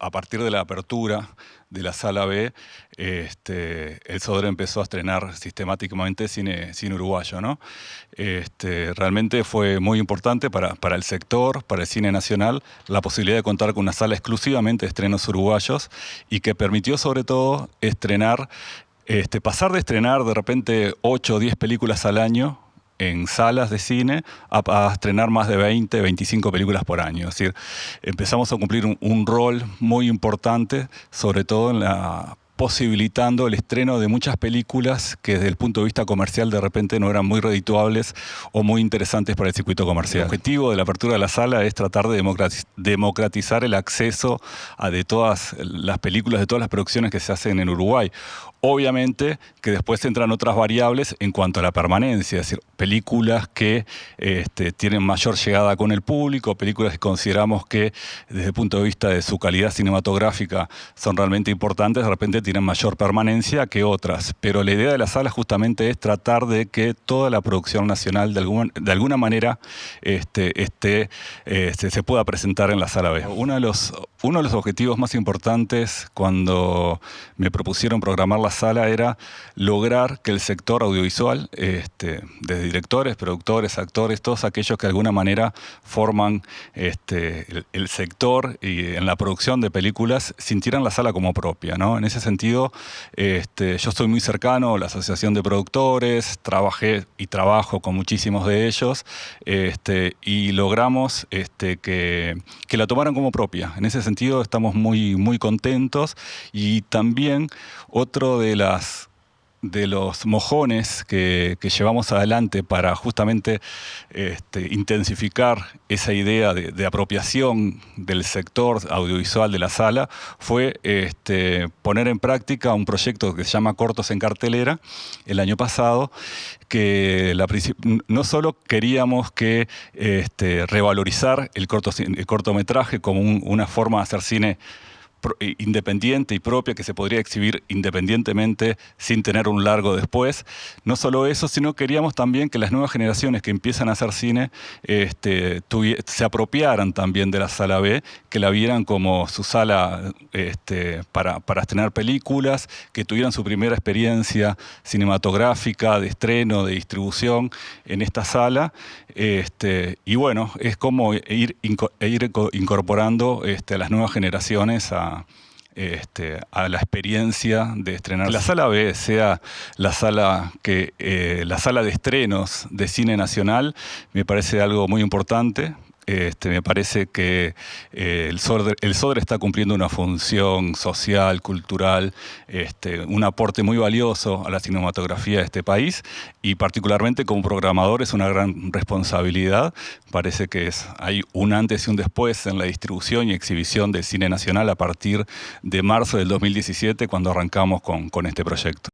a partir de la apertura de la sala B, este, el Sodre empezó a estrenar sistemáticamente cine, uruguayo. ¿no? Este, realmente fue muy importante para, para, el sector, para el cine nacional, la posibilidad de contar con una sala exclusivamente de estrenos uruguayos y que permitió sobre todo estrenar, este, pasar de estrenar de repente 8 o 10 películas al año en salas de cine a, estrenar más de 20, 25 películas por año. Es decir, empezamos a cumplir un, un rol muy importante, sobre todo en la posibilitando el estreno de muchas películas que desde el punto de vista comercial de repente no eran muy redituables o muy interesantes para el circuito comercial. El objetivo de la apertura de la sala es tratar de democratizar el acceso a de todas las películas, de todas las producciones que se hacen en Uruguay. Obviamente que después entran otras variables en cuanto a la permanencia, es decir, películas que este, tienen mayor llegada con el público, películas que consideramos que desde el punto de vista de su calidad cinematográfica son realmente importantes, de repente tienen mayor permanencia que otras. Pero la idea de la sala justamente es tratar de que toda la producción nacional de, de alguna manera este, este, se pueda presentar en la sala B. Uno de, los, uno de los objetivos más importantes cuando me propusieron programar la sala era lograr que el sector audiovisual, este, desde directores, productores, actores, todos aquellos que de alguna manera forman este, el, sector y en la producción de películas, sintieran la sala como propia. ¿no? En ese sentido, este, yo estoy muy cercano a la Asociación de Productores, trabajé y trabajo con muchísimos de ellos este, y logramos este, que, que la tomaran como propia. En ese sentido estamos muy, muy contentos y también otro de las de los mojones que, llevamos adelante para justamente este, intensificar esa idea de, apropiación del sector audiovisual de la sala fue este, poner en práctica un proyecto que se llama Cortos en Cartelera el año pasado, que no solo queríamos que este, revalorizar el, cortometraje como una forma de hacer cine independiente y propia que se podría exhibir independientemente sin tener un largo después. No solo eso, sino queríamos también que las nuevas generaciones que empiezan a hacer cine este, se apropiaran también de la sala B, que la vieran como su sala este, para, estrenar películas, que tuvieran su primera experiencia cinematográfica, de estreno, de distribución en esta sala. Este, y bueno, es como ir, ir incorporando a las nuevas generaciones a, este, a la experiencia de estrenar. La sala B sea la sala, que, eh, la sala de estrenos de cine nacional me parece algo muy importante este, me parece que eh, el, Sodre, está cumpliendo una función social, cultural, este, un aporte muy valioso a la cinematografía de este país y particularmente como programador es una gran responsabilidad. Parece que es, hay un antes y un después en la distribución y exhibición del cine nacional a partir de marzo del 2017 cuando arrancamos con, con este proyecto.